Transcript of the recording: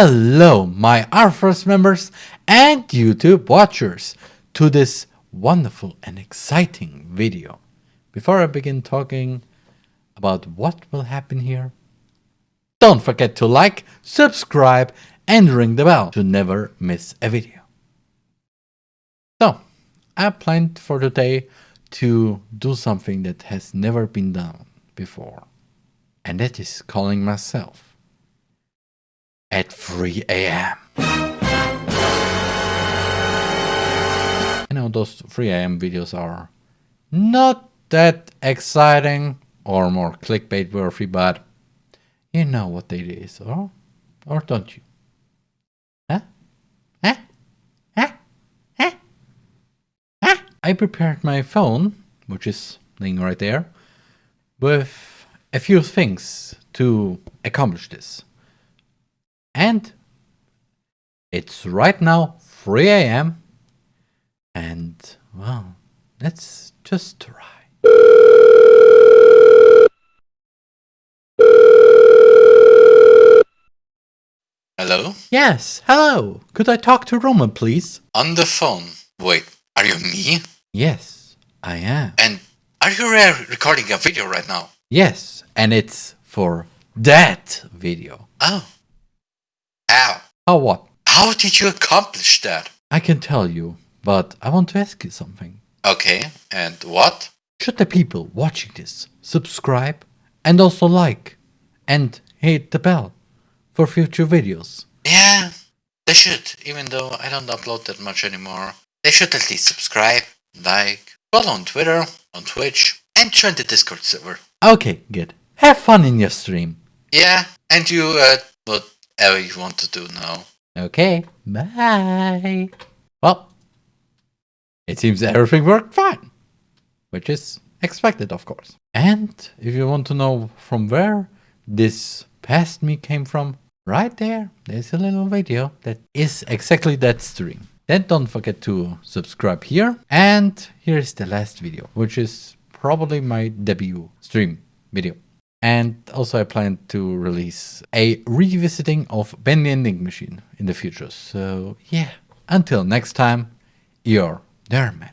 Hello, my R1st members and YouTube watchers to this wonderful and exciting video. Before I begin talking about what will happen here, don't forget to like, subscribe and ring the bell to never miss a video. So, I planned for today to do something that has never been done before. And that is calling myself at 3 a.m. You know those 3 a.m. videos are not that exciting or more clickbait worthy, but you know what it is, or, or don't you? I prepared my phone, which is laying right there, with a few things to accomplish this. And it's right now 3 a.m. And well, let's just try. Hello? Yes, hello. Could I talk to Roman, please? On the phone. Wait, are you me? Yes, I am. And are you re- recording a video right now? Yes, and it's for that video. Oh. How? How what? How did you accomplish that? I can tell you, but I want to ask you something. Okay, and what? Should the people watching this subscribe and also like and hit the bell for future videos? Yeah, they should, even though I don't upload that much anymore. They should at least subscribe, like, follow on Twitter, on Twitch, and join the Discord server. Okay, good. Have fun in your stream. Yeah, and you, uh, whatever you want to do now. Okay, bye. Well, it seems everything worked fine, which is expected, of course. And if you want to know from where this past me came from, right there, there's a little video that is exactly that stream. Then don't forget to subscribe here. And here's the last video, which is probably my debut stream video. And also I plan to release a revisiting of Ben Ending Machine in the future. So yeah, until next time, you're Derman.